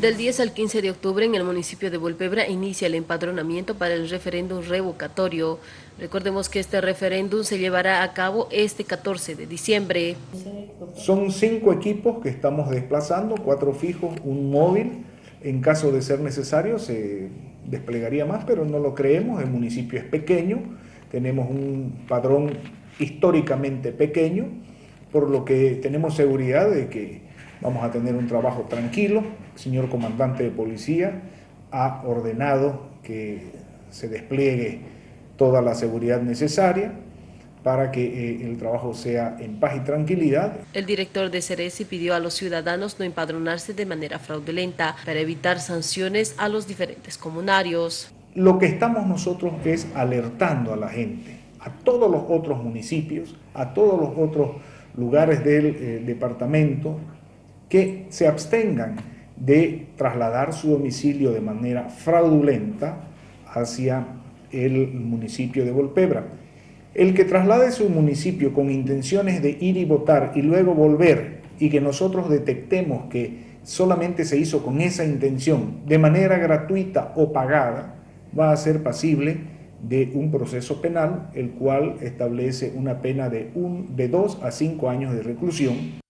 Del 10 al 15 de octubre en el municipio de Volpebra inicia el empadronamiento para el referéndum revocatorio. Recordemos que este referéndum se llevará a cabo este 14 de diciembre. Son cinco equipos que estamos desplazando, cuatro fijos, un móvil. En caso de ser necesario se desplegaría más, pero no lo creemos, el municipio es pequeño, tenemos un padrón históricamente pequeño, por lo que tenemos seguridad de que vamos a tener un trabajo tranquilo. El señor comandante de policía ha ordenado que se despliegue toda la seguridad necesaria para que eh, el trabajo sea en paz y tranquilidad. El director de Ceresi pidió a los ciudadanos no empadronarse de manera fraudulenta para evitar sanciones a los diferentes comunarios. Lo que estamos nosotros es alertando a la gente, a todos los otros municipios, a todos los otros lugares del eh, departamento, que se abstengan de trasladar su domicilio de manera fraudulenta hacia el municipio de Volpebra. El que traslade su municipio con intenciones de ir y votar y luego volver y que nosotros detectemos que solamente se hizo con esa intención de manera gratuita o pagada, va a ser pasible de un proceso penal, el cual establece una pena de, un, de dos a cinco años de reclusión